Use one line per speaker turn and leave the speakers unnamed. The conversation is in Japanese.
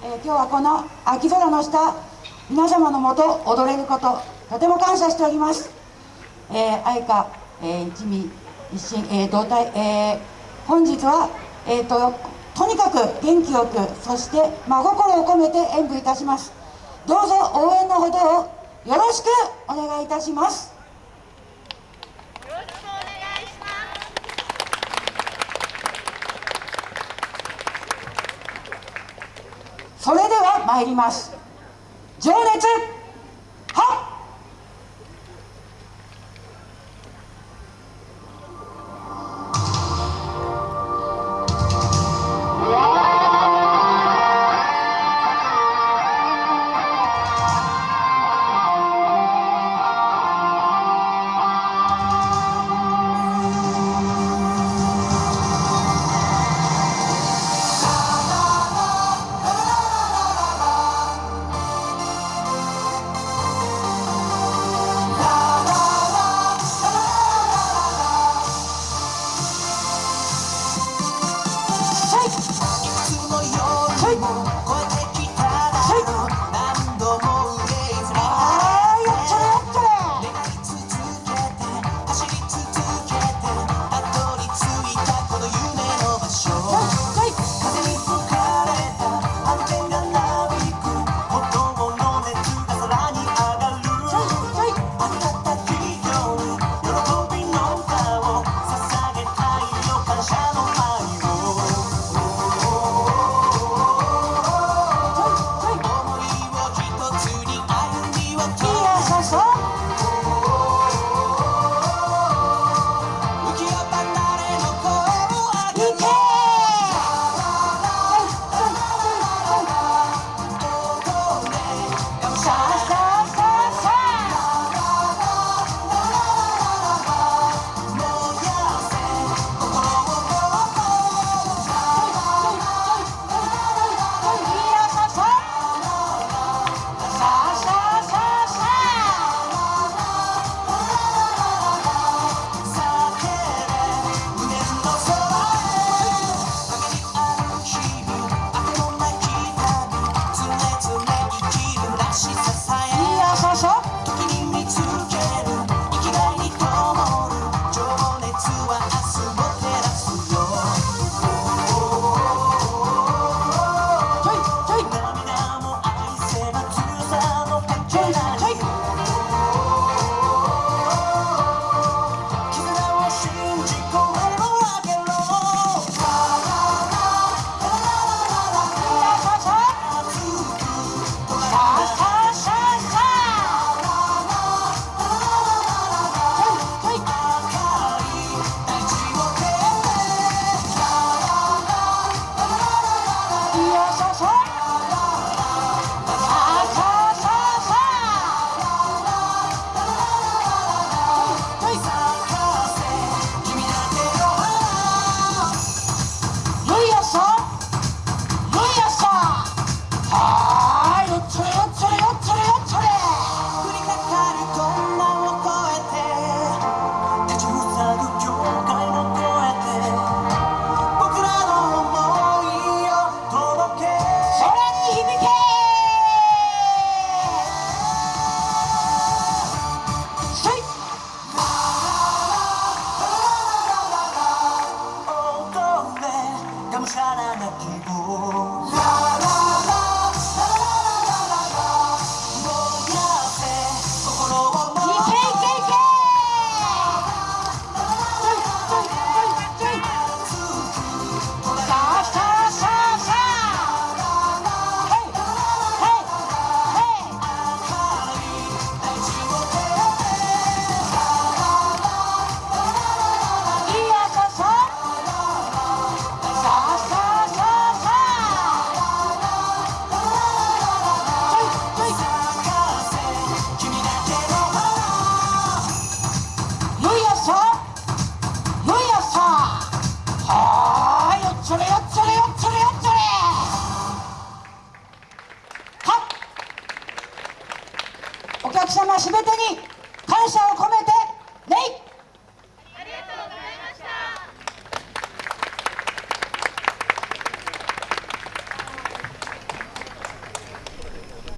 えー、今日はこの秋空の下皆様のもと踊れることとても感謝しております、えー、愛花、えー、一味一心、えー、同体、えー、本日は、えーと、とにかく元気よくそして真心を込めて演舞いたします。どうぞ応援のほどをよろしくお願いいたします。それでは参ります。情熱。お客様すべてに感謝を込めて